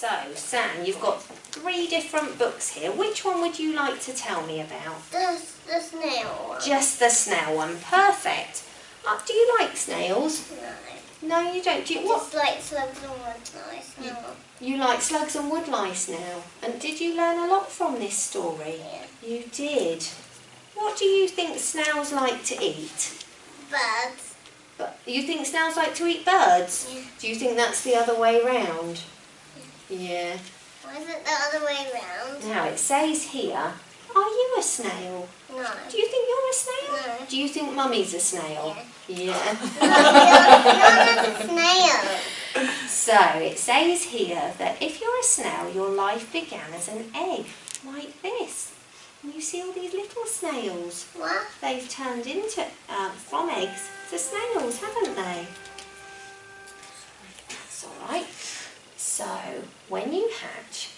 So, Sam, you've got three different books here. Which one would you like to tell me about? The, the snail one. Just the snail one. Perfect. Uh, do you like snails? No. No, you don't. Do you, what? Just like slugs and woodlice. No. You like slugs and woodlice now. And did you learn a lot from this story? Yeah. You did. What do you think snails like to eat? Birds. But you think snails like to eat birds? Yeah. Do you think that's the other way round? Yeah. Why is it the other way round? Now it says here, are you a snail? No. Do you think you're a snail? No. Do you think mummy's a snail? Yeah. You're not a snail. so it says here that if you're a snail, your life began as an egg, like this. And you see all these little snails. What? They've turned into, um, from eggs to snails, haven't they? When you hatch,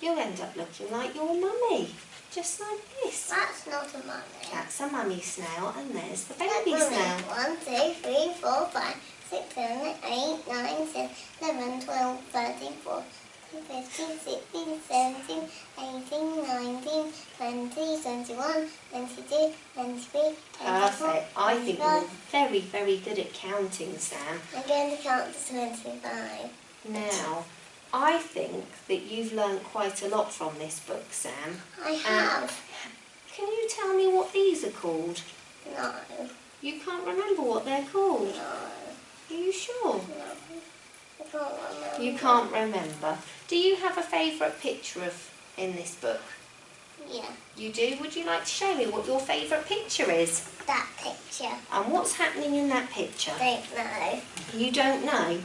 you'll end up looking like your mummy, just like this. That's not a mummy. That's a mummy snail, and there's the That's baby mummy. snail. One, two, three, four, five, six, seven, eight, nine, ten, eleven, twelve, thirteen, fourteen, fifteen, sixteen, seventeen, eighteen, nineteen, twenty, twenty-one, twenty-two, twenty-three, twenty-four, Perfect. I think you're very, very good at counting, Sam. I'm going to count to twenty-five. Now, I think that you've learned quite a lot from this book, Sam. I um, have. Can you tell me what these are called? No. You can't remember what they're called. No. Are you sure? No. I can't remember. You can't remember. Do you have a favourite picture of in this book? Yeah. You do? Would you like to show me what your favourite picture is? That picture. And what's happening in that picture? I don't know. You don't know?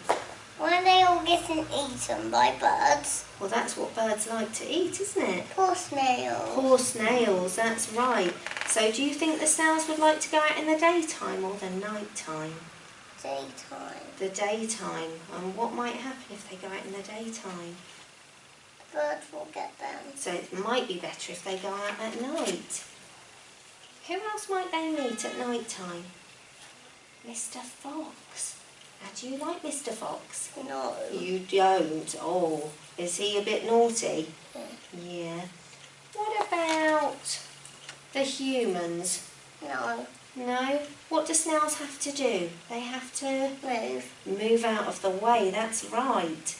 Why are they all getting eaten by birds? Well, that's what birds like to eat, isn't it? Poor snails. Poor snails, that's right. So do you think the snails would like to go out in the daytime or the night time? Daytime. The daytime. And what might happen if they go out in the daytime? Birds will get them. So it might be better if they go out at night. Who else might they meet at night time? Mr. Fox. Do you like Mr. Fox? No. You don't. Oh, is he a bit naughty? Yeah. Yeah. What about the humans? No. No? What do snails have to do? They have to Move. move out of the way, that's right.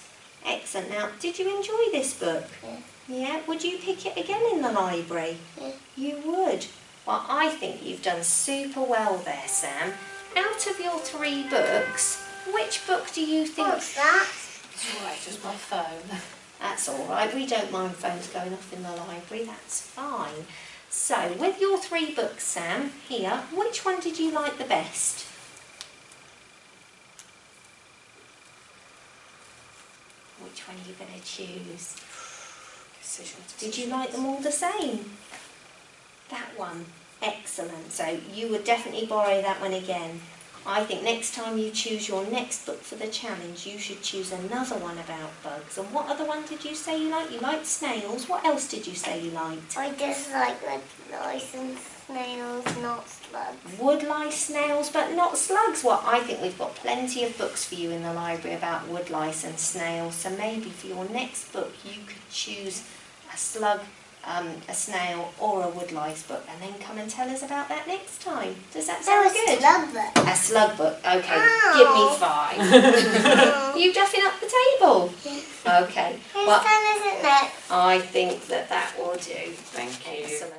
Excellent. Now, did you enjoy this book? Yeah. Yeah? Would you pick it again in the library? Yeah. You would. Well, I think you've done super well there, Sam. Out of your three books, which book do you think... What's that? It's all right, just my phone. That's all right. We don't mind phones going off in the library. That's fine. So, with your three books, Sam, here, which one did you like the best? Which one are you going to choose? Decision. Did you like them all the same? That one. Excellent. So you would definitely borrow that one again. I think next time you choose your next book for the challenge, you should choose another one about bugs. And what other one did you say you liked? You liked snails. What else did you say you liked? I just like the licensed snails, not slugs. Woodlice, snails, but not slugs. Well, I think we've got plenty of books for you in the library about woodlice and snails. So maybe for your next book, you could choose a slug, um, a snail, or a woodlice book, and then come and tell us about that next time. Does that That sound was good? slug book. A slug book. Okay, Ow. give me five. You duffing up the table? Okay. Whose Well, turn is it next? I think that that will do. Thank you. Excellent.